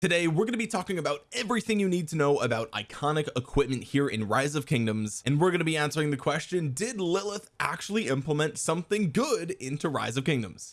Today we're going to be talking about everything you need to know about iconic equipment here in Rise of Kingdoms and we're going to be answering the question did Lilith actually implement something good into Rise of Kingdoms?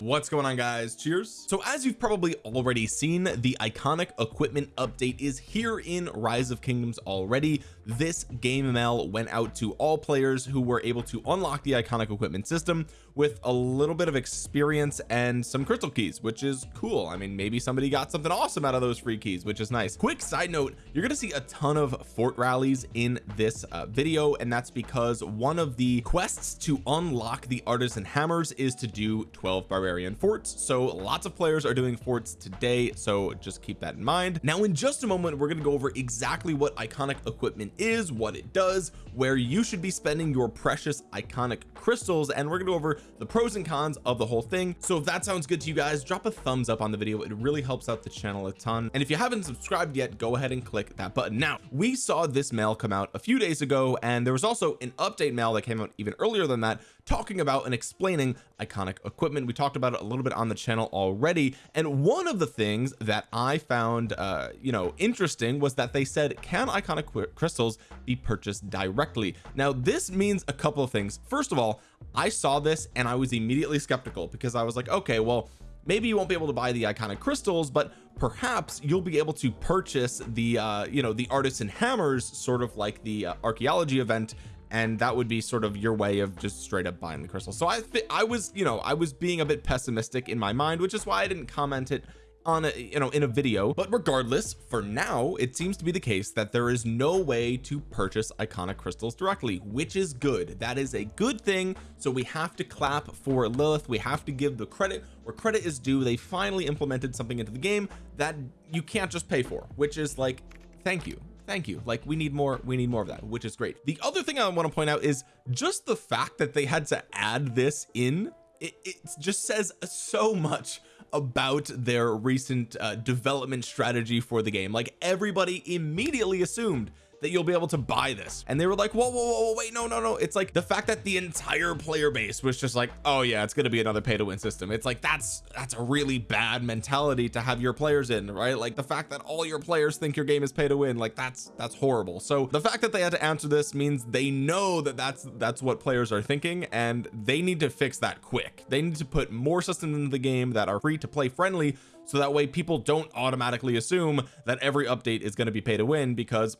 What's going on guys? Cheers. So as you've probably already seen the iconic equipment update is here in rise of kingdoms already. This game mail went out to all players who were able to unlock the iconic equipment system with a little bit of experience and some crystal keys which is cool. I mean maybe somebody got something awesome out of those free keys which is nice. Quick side note you're gonna see a ton of fort rallies in this uh, video and that's because one of the quests to unlock the artisan hammers is to do 12 barbarian forts. So lots of players are doing forts today so just keep that in mind. Now in just a moment we're going to go over exactly what iconic equipment is what it does where you should be spending your precious iconic crystals and we're going to go over the pros and cons of the whole thing. So if that sounds good to you guys drop a thumbs up on the video. It really helps out the channel a ton. And if you haven't subscribed yet go ahead and click that button. Now we saw this mail come out a few days ago and there was also an update mail that came out even earlier than that talking about and explaining iconic equipment. We talked about it a little bit on the channel already and one of the things that I found uh you know interesting was that they said can iconic crystals be purchased directly? Now this means a couple of things. First of all I saw this and I was immediately skeptical because I was like okay well maybe you won't be able to buy the iconic crystals but perhaps you'll be able to purchase the uh you know the artisan hammers sort of like the uh, archaeology event and that would be sort of your way of just straight up buying the crystal. So I I was you know I was being a bit pessimistic in my mind which is why I didn't comment it on a you know in a video. But regardless for now it seems to be the case that there is no way to purchase iconic crystals directly which is good. That is a good thing. So we have to clap for Lilith. We have to give the credit where credit is due. They finally implemented something into the game that you can't just pay for which is like thank you thank you. Like we need more we need more of that which is great. The other thing I want to point out is just the fact that they had to add this in it, it just says so much about their recent uh, development strategy for the game. Like everybody immediately assumed that you'll be able to buy this. And they were like whoa whoa whoa wait no no no. It's like the fact that the entire player base was just like oh yeah it's to be another pay to win system. It's like that's that's a really bad mentality to have your players in right? Like the fact that all your players think your game is pay to win like that's that's horrible. So the fact that they had to answer this means they know that that's that's what players are thinking and they need to fix that quick. They need to put more systems into the game that are free to play friendly so that way people don't automatically assume that every update is going to be pay to win because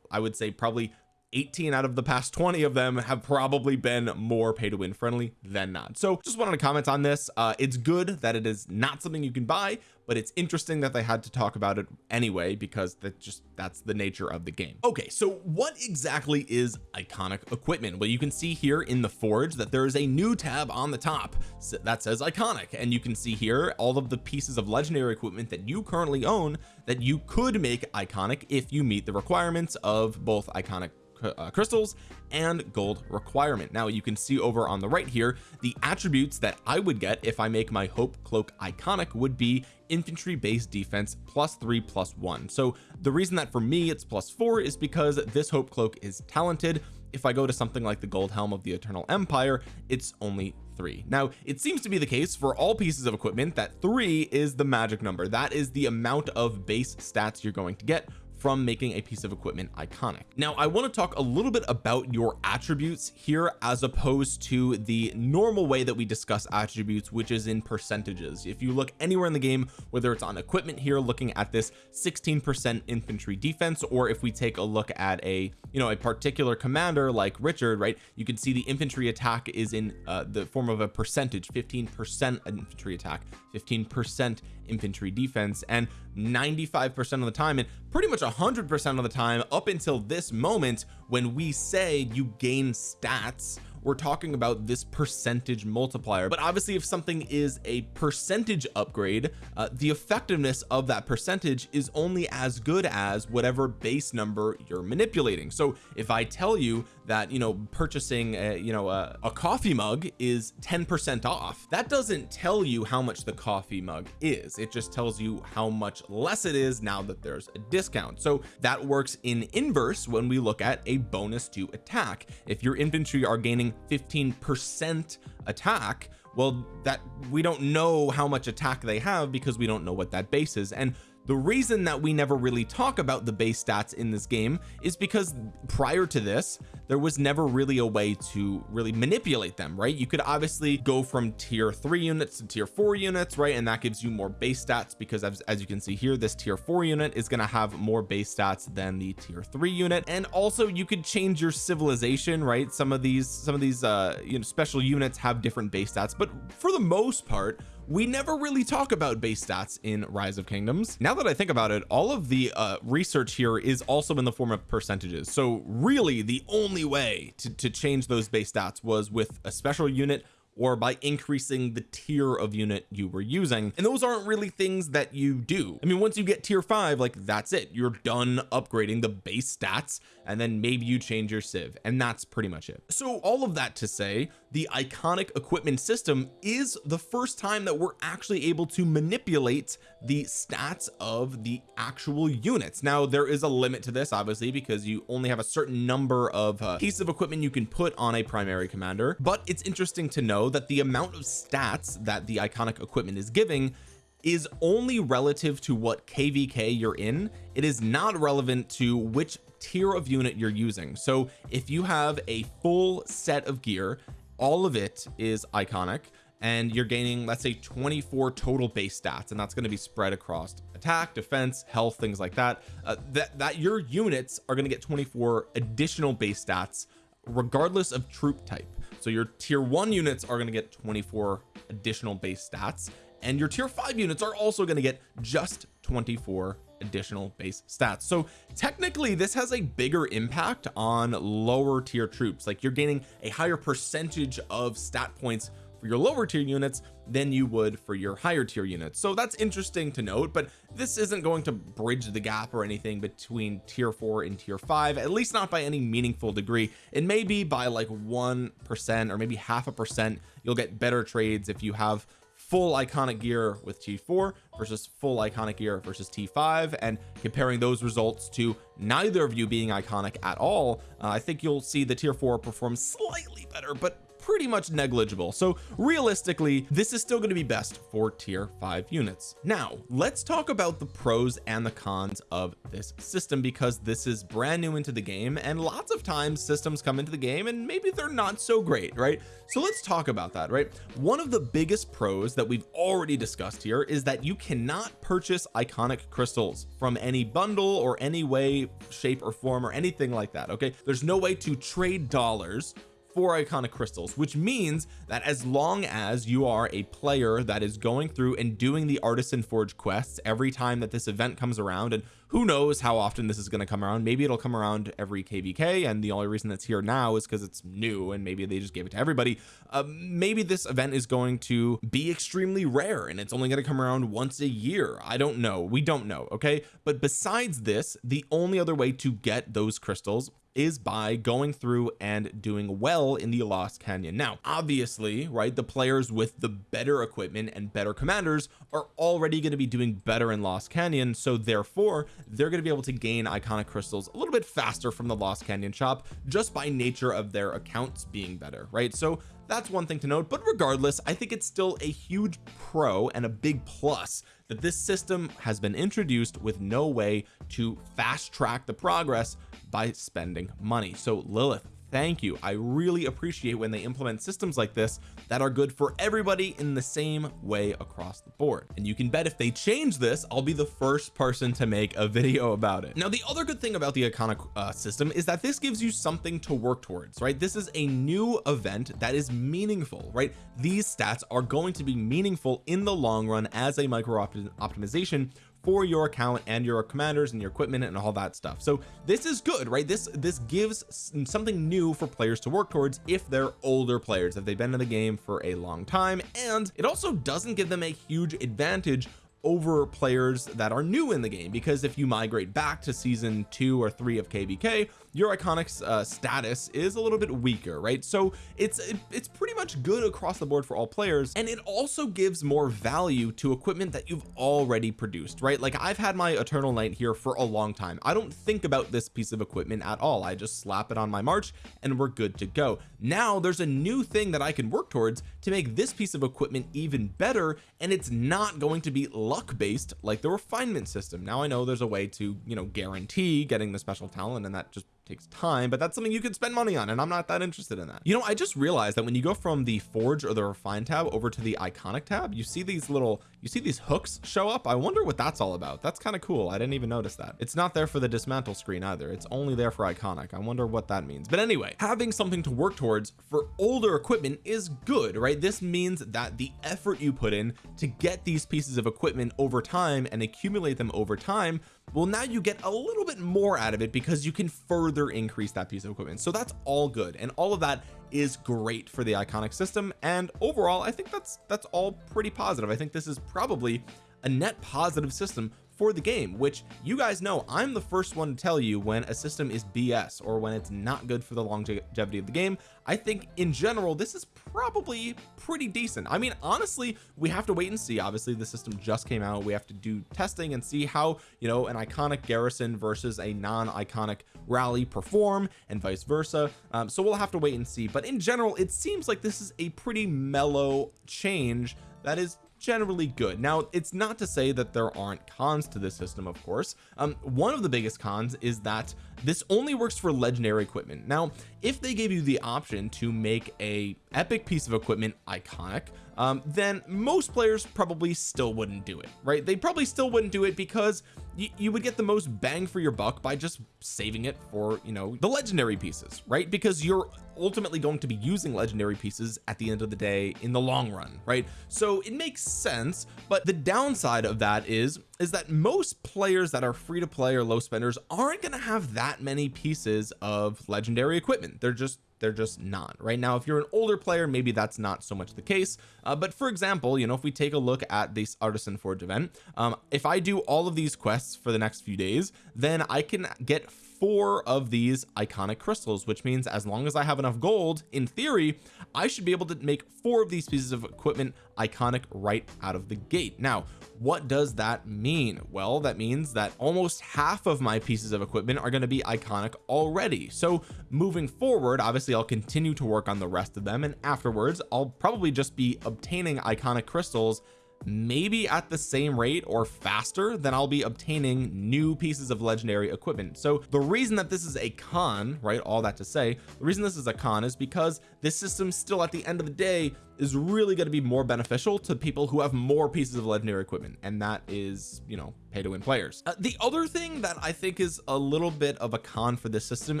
I would say probably 18 out of the past 20 of them have probably been more pay to win friendly than not. So just wanted to comment on this. Uh it's good that it is not something you can buy but it's interesting that they had to talk about it anyway because that just that's the nature of the game. Okay so what exactly is iconic equipment? Well you can see here in the forge that there is a new tab on the top that says iconic. And you can see here all of the pieces of legendary equipment that you currently own that you could make iconic if you meet the requirements of both iconic uh, crystals and gold requirement. Now you can see over on the right here the attributes that I would get if I make my hope cloak iconic would be infantry based defense plus three plus one. So the reason that for me it's plus four is because this hope cloak is talented. If I go to something like the gold helm of the eternal empire it's only three. Now it seems to be the case for all pieces of equipment that three is the magic number. That is the amount of base stats you're going to get from making a piece of equipment iconic. Now I want to talk a little bit about your attributes here as opposed to the normal way that we discuss attributes which is in percentages. If you look anywhere in the game whether it's on equipment here looking at this 16% infantry defense or if we take a look at a you know a particular commander like Richard right you can see the infantry attack is in uh, the form of a percentage 15 percent infantry attack 15 percent infantry defense and 95 percent of the time and pretty much 100 percent of the time up until this moment when we say you gain stats we're talking about this percentage multiplier. But obviously if something is a percentage upgrade uh, the effectiveness of that percentage is only as good as whatever base number you're manipulating. So if I tell you that you know purchasing a, you know a, a coffee mug is 10 percent off. That doesn't tell you how much the coffee mug is. It just tells you how much less it is now that there's a discount. So that works in inverse when we look at a bonus to attack. If your infantry are gaining 15 percent attack well that we don't know how much attack they have because we don't know what that base is. And the reason that we never really talk about the base stats in this game is because prior to this there was never really a way to really manipulate them right? You could obviously go from tier three units to tier four units right? And that gives you more base stats because as, as you can see here this tier four unit is going to have more base stats than the tier three unit. And also you could change your civilization right? Some of these some of these uh you know special units have different base stats but for the most part we never really talk about base stats in rise of kingdoms. Now that I think about it all of the uh research here is also in the form of percentages. So really the only way to, to change those base stats was with a special unit or by increasing the tier of unit you were using. And those aren't really things that you do. I mean once you get tier five like that's it. You're done upgrading the base stats and then maybe you change your civ and that's pretty much it. So all of that to say the iconic equipment system is the first time that we're actually able to manipulate the stats of the actual units. Now there is a limit to this obviously because you only have a certain number of uh, pieces of equipment you can put on a primary commander. But it's interesting to know that the amount of stats that the iconic equipment is giving is only relative to what kvk you're in. It is not relevant to which tier of unit you're using. So if you have a full set of gear all of it is iconic and you're gaining let's say 24 total base stats and that's going to be spread across attack defense health things like that. Uh, that that your units are going to get 24 additional base stats regardless of troop type. So your tier one units are going to get 24 additional base stats and your tier five units are also going to get just 24 additional base stats. So technically this has a bigger impact on lower tier troops. Like you're gaining a higher percentage of stat points for your lower tier units than you would for your higher tier units. So that's interesting to note but this isn't going to bridge the gap or anything between tier four and tier five at least not by any meaningful degree. It may be by like one percent or maybe half a percent. You'll get better trades if you have full iconic gear with T4 versus full iconic gear versus T5 and comparing those results to neither of you being iconic at all uh, I think you'll see the tier 4 perform slightly better but pretty much negligible. So realistically this is still going to be best for tier 5 units. Now let's talk about the pros and the cons of this system because this is brand new into the game and lots of times systems come into the game and maybe they're not so great right? So let's talk about that right? One of the biggest pros that we've already discussed here is that you cannot purchase iconic crystals from any bundle or any way shape or form or anything like that okay? There's no way to trade dollars for iconic crystals which means that as long as you are a player that is going through and doing the artisan forge quests every time that this event comes around and who knows how often this is going to come around. Maybe it'll come around every kvk and the only reason that's here now is because it's new and maybe they just gave it to everybody. Uh, maybe this event is going to be extremely rare and it's only going to come around once a year. I don't know. We don't know okay? But besides this the only other way to get those crystals is by going through and doing well in the lost canyon. Now obviously right the players with the better equipment and better commanders are already going to be doing better in lost canyon so therefore they're going to be able to gain iconic crystals a little bit faster from the lost canyon shop just by nature of their accounts being better right? So that's one thing to note but regardless I think it's still a huge pro and a big plus that this system has been introduced with no way to fast track the progress by spending money. So Lilith thank you. I really appreciate when they implement systems like this that are good for everybody in the same way across the board. And you can bet if they change this I'll be the first person to make a video about it. Now the other good thing about the iconic uh, system is that this gives you something to work towards right? This is a new event that is meaningful right? These stats are going to be meaningful in the long run as a micro optimization for your account and your commanders and your equipment and all that stuff. So this is good right? This this gives something new for players to work towards if they're older players if they've been in the game for a long time. And it also doesn't give them a huge advantage over players that are new in the game because if you migrate back to season two or three of kvk your iconics uh, status is a little bit weaker right? So it's it, it's pretty much good across the board for all players and it also gives more value to equipment that you've already produced right? Like I've had my eternal night here for a long time. I don't think about this piece of equipment at all. I just slap it on my march and we're good to go. Now there's a new thing that I can work towards to make this piece of equipment even better and it's not going to be luck based like the refinement system. Now I know there's a way to you know guarantee getting the special talent and that just takes time but that's something you could spend money on and I'm not that interested in that. You know I just realized that when you go from the forge or the refine tab over to the iconic tab you see these little you see these hooks show up? I wonder what that's all about. That's kind of cool. I didn't even notice that. It's not there for the dismantle screen either. It's only there for iconic. I wonder what that means. But anyway having something to work towards for older equipment is good right? This means that the effort you put in to get these pieces of equipment over time and accumulate them over time well now you get a little bit more out of it because you can further increase that piece of equipment. So that's all good. And all of that is great for the iconic system. And overall I think that's that's all pretty positive. I think this is probably a net positive system for the game which you guys know I'm the first one to tell you when a system is BS or when it's not good for the longevity of the game. I think in general this is probably pretty decent. I mean honestly we have to wait and see. Obviously the system just came out. We have to do testing and see how you know an iconic garrison versus a non-iconic rally perform and vice versa. Um, so we'll have to wait and see. But in general it seems like this is a pretty mellow change that is generally good. Now it's not to say that there aren't cons to this system of course. Um one of the biggest cons is that this only works for legendary equipment. Now if they gave you the option to make a epic piece of equipment iconic um, then most players probably still wouldn't do it right? They probably still wouldn't do it because you would get the most bang for your buck by just saving it for you know the legendary pieces right? Because you're ultimately going to be using legendary pieces at the end of the day in the long run right? So it makes sense but the downside of that is is that most players that are free to play or low spenders aren't going to have that many pieces of legendary equipment. They're just they're just not. Right now if you're an older player maybe that's not so much the case. Uh, but for example you know if we take a look at this artisan forge event um, if I do all of these quests for the next few days then I can get four of these iconic crystals which means as long as I have enough gold in theory I should be able to make four of these pieces of equipment iconic right out of the gate. Now what does that mean? Well that means that almost half of my pieces of equipment are going to be iconic already. So moving forward obviously I'll continue to work on the rest of them and afterwards I'll probably just be obtaining iconic crystals maybe at the same rate or faster than I'll be obtaining new pieces of legendary equipment. So the reason that this is a con right all that to say the reason this is a con is because this system still at the end of the day is really going to be more beneficial to people who have more pieces of legendary equipment and that is you know pay to win players. Uh, the other thing that I think is a little bit of a con for this system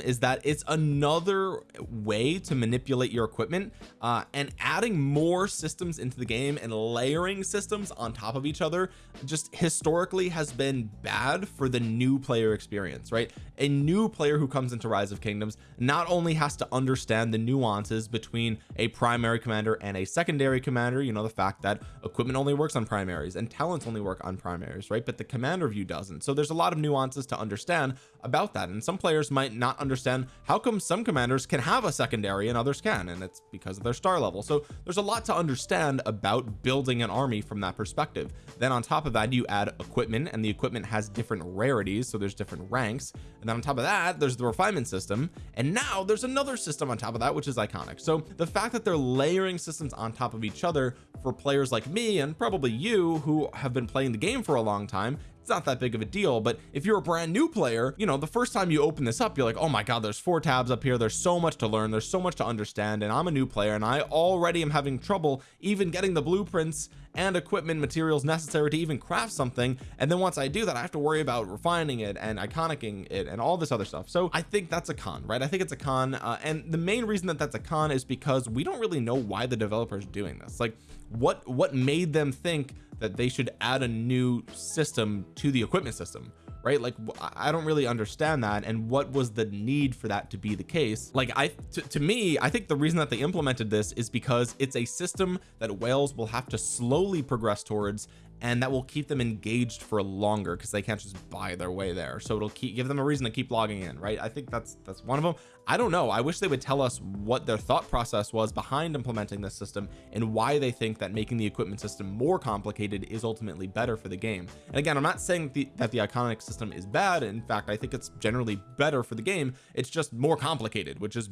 is that it's another way to manipulate your equipment uh, and adding more systems into the game and layering systems on top of each other just historically has been bad for the new player experience right? A new player who comes into rise of kingdoms not only has to understand the nuances between a primary commander and a secondary commander you know the fact that equipment only works on primaries and talents only work on primaries right? But the commander view doesn't. So there's a lot of nuances to understand about that. And some players might not understand how come some commanders can have a secondary and others can and it's because of their star level. So there's a lot to understand about building an army from that perspective. Then on top of that you add equipment and the equipment has different rarities so there's different ranks. And then on top of that there's the refinement system. And now there's another system on top of that which is iconic. So the fact that they're layering systems on top of each other for players like me and probably you who have been playing the game for a long time. It's not that big of a deal but if you're a brand new player you know the first time you open this up you're like oh my god there's four tabs up here. There's so much to learn. There's so much to understand. And I'm a new player and I already am having trouble even getting the blueprints and equipment materials necessary to even craft something. And then once I do that I have to worry about refining it and iconicing it and all this other stuff. So I think that's a con right? I think it's a con. Uh, and the main reason that that's a con is because we don't really know why the developers are doing this. Like what what made them think that they should add a new system to the equipment system right? Like I don't really understand that and what was the need for that to be the case? Like I to me I think the reason that they implemented this is because it's a system that whales will have to slowly progress towards and that will keep them engaged for longer because they can't just buy their way there. So it'll keep give them a reason to keep logging in right? I think that's that's one of them I don't know. I wish they would tell us what their thought process was behind implementing this system and why they think that making the equipment system more complicated is ultimately better for the game. And again I'm not saying the, that the iconic system is bad. In fact I think it's generally better for the game. It's just more complicated which is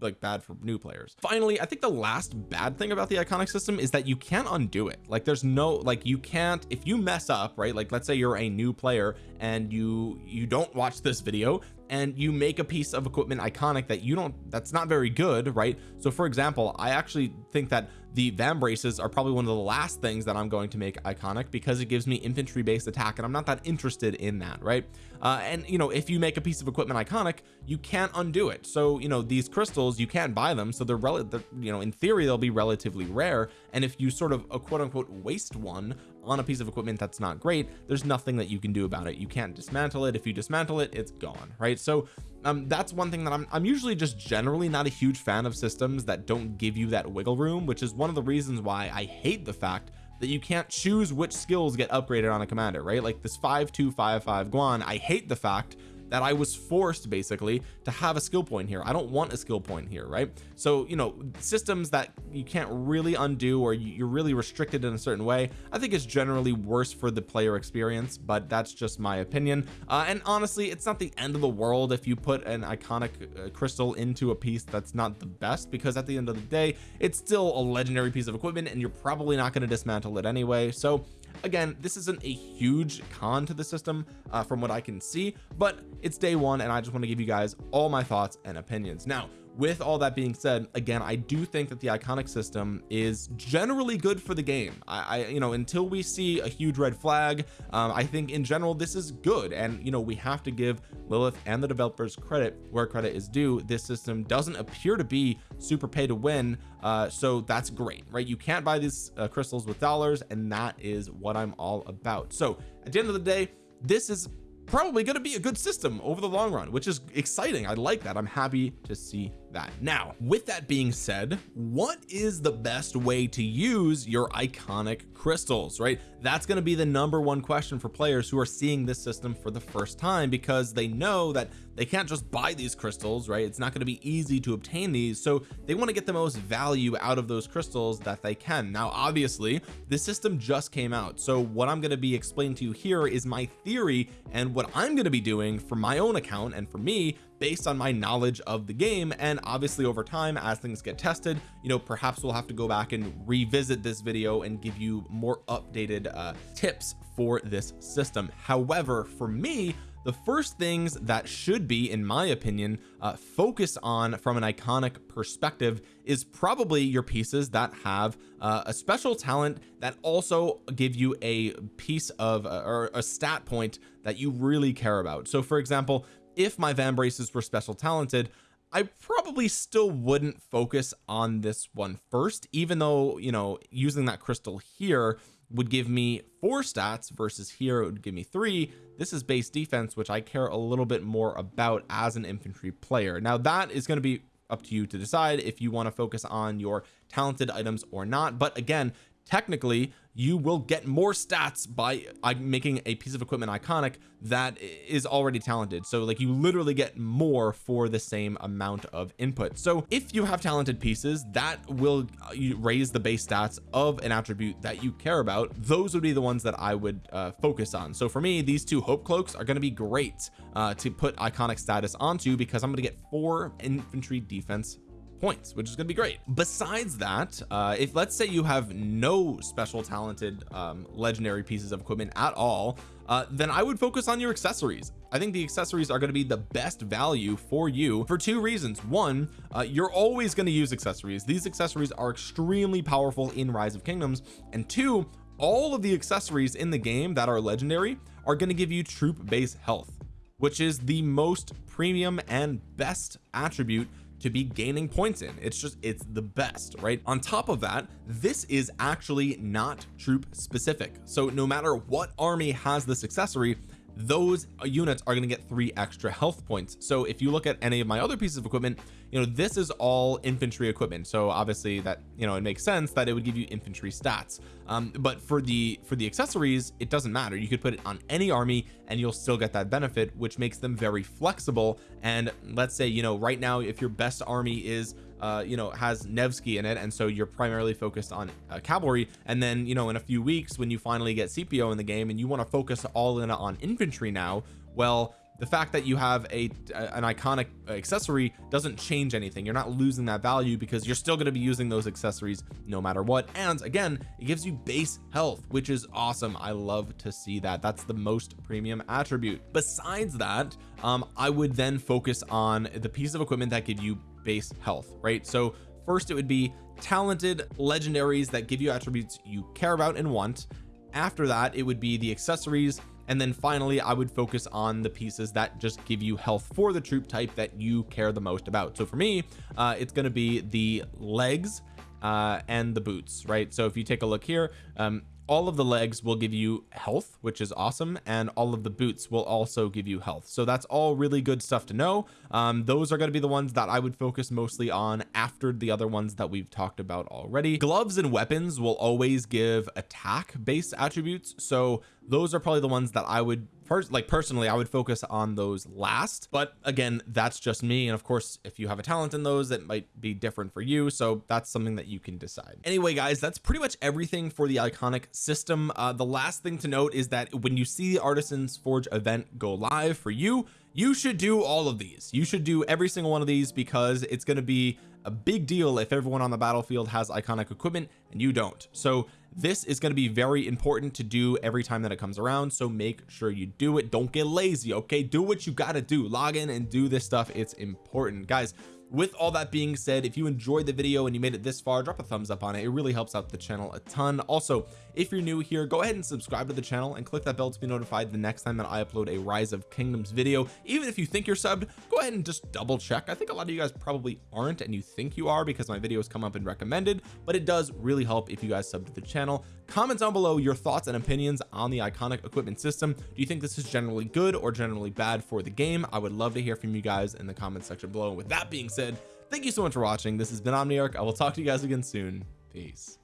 like bad for new players. Finally I think the last bad thing about the iconic system is that you can't undo it. Like there's no like you can if you mess up right like let's say you're a new player and you you don't watch this video and you make a piece of equipment iconic that you don't that's not very good right? So for example I actually think that the vambraces are probably one of the last things that I'm going to make iconic because it gives me infantry based attack and I'm not that interested in that right? Uh, and you know if you make a piece of equipment iconic you can't undo it. So you know these crystals you can't buy them so they're, relative you know in theory they'll be relatively rare. And if you sort of a quote unquote waste one on a piece of equipment that's not great there's nothing that you can do about it. You can't dismantle it. If you dismantle it it's gone right? So um that's one thing that I'm, I'm usually just generally not a huge fan of systems that don't give you that wiggle room which is one of the reasons why I hate the fact that you can't choose which skills get upgraded on a commander right? Like this 5255 Guan I hate the fact that I was forced basically to have a skill point here. I don't want a skill point here right? So you know systems that you can't really undo or you're really restricted in a certain way I think it's generally worse for the player experience but that's just my opinion. Uh, and honestly it's not the end of the world if you put an iconic uh, crystal into a piece that's not the best because at the end of the day it's still a legendary piece of equipment and you're probably not going to dismantle it anyway. So again this isn't a huge con to the system uh, from what I can see but it's day one and I just want to give you guys all my thoughts and opinions. Now with all that being said again I do think that the iconic system is generally good for the game. I, I you know until we see a huge red flag um, I think in general this is good. And you know we have to give Lilith and the developers credit where credit is due. This system doesn't appear to be super pay to win uh, so that's great right? You can't buy these uh, crystals with dollars and that is what I'm all about. So at the end of the day this is probably going to be a good system over the long run which is exciting. I like that. I'm happy to see that. Now with that being said what is the best way to use your iconic crystals right? That's going to be the number one question for players who are seeing this system for the first time because they know that they can't just buy these crystals right? It's not going to be easy to obtain these so they want to get the most value out of those crystals that they can. Now obviously this system just came out so what I'm going to be explaining to you here is my theory and what I'm going to be doing for my own account and for me based on my knowledge of the game and obviously over time as things get tested you know perhaps we'll have to go back and revisit this video and give you more updated uh, tips for this system. However for me the first things that should be in my opinion uh, focus on from an iconic perspective is probably your pieces that have uh, a special talent that also give you a piece of uh, or a stat point that you really care about. So for example if my vambraces were special talented I probably still wouldn't focus on this one first even though you know using that crystal here would give me four stats versus here it would give me three. This is base defense which I care a little bit more about as an infantry player. Now that is going to be up to you to decide if you want to focus on your talented items or not but again technically you will get more stats by uh, making a piece of equipment iconic that is already talented. So like you literally get more for the same amount of input. So if you have talented pieces that will uh, raise the base stats of an attribute that you care about. Those would be the ones that I would uh, focus on. So for me these two hope cloaks are going to be great uh, to put iconic status onto because I'm going to get four infantry defense points which is going to be great. Besides that uh if let's say you have no special talented um legendary pieces of equipment at all uh then I would focus on your accessories. I think the accessories are going to be the best value for you for two reasons. One uh, you're always going to use accessories. These accessories are extremely powerful in rise of kingdoms. And two all of the accessories in the game that are legendary are going to give you troop base health which is the most premium and best attribute to be gaining points in. It's just it's the best right? On top of that this is actually not troop specific. So no matter what army has this accessory those units are going to get three extra health points. So if you look at any of my other pieces of equipment you know this is all infantry equipment. So obviously that you know it makes sense that it would give you infantry stats. Um, but for the for the accessories it doesn't matter. You could put it on any army and you'll still get that benefit which makes them very flexible. And let's say you know right now if your best army is uh, you know has Nevsky in it and so you're primarily focused on uh, cavalry and then you know in a few weeks when you finally get Scipio in the game and you want to focus all in on infantry now well the fact that you have a an iconic accessory doesn't change anything. You're not losing that value because you're still going to be using those accessories no matter what. And again it gives you base health which is awesome. I love to see that. That's the most premium attribute. Besides that um I would then focus on the piece of equipment that give you base health right? So first it would be talented legendaries that give you attributes you care about and want. After that it would be the accessories and then finally I would focus on the pieces that just give you health for the troop type that you care the most about. So for me uh it's going to be the legs uh and the boots right? So if you take a look here um all of the legs will give you health which is awesome and all of the boots will also give you health. So that's all really good stuff to know. Um, those are going to be the ones that I would focus mostly on after the other ones that we've talked about already. Gloves and weapons will always give attack based attributes. So those are probably the ones that I would first like personally I would focus on those last. But again that's just me. And of course if you have a talent in those it might be different for you. So that's something that you can decide. Anyway guys that's pretty much everything for the iconic system. Uh, the last thing to note is that when you see the artisans forge event go live for you you should do all of these. You should do every single one of these because it's going to be a big deal if everyone on the battlefield has iconic equipment and you don't. So this is going to be very important to do every time that it comes around so make sure you do it. Don't get lazy okay? Do what you got to do. Log in and do this stuff. It's important. Guys with all that being said if you enjoyed the video and you made it this far drop a thumbs up on it. It really helps out the channel a ton. Also if you're new here go ahead and subscribe to the channel and click that bell to be notified the next time that I upload a rise of kingdoms video. Even if you think you're subbed go ahead and just double check. I think a lot of you guys probably aren't and you think you are because my videos come up and recommended but it does really help if you guys sub to the channel comment down below your thoughts and opinions on the iconic equipment system. Do you think this is generally good or generally bad for the game? I would love to hear from you guys in the comment section below. With that being said thank you so much for watching. This has been Omniarch. I will talk to you guys again soon. Peace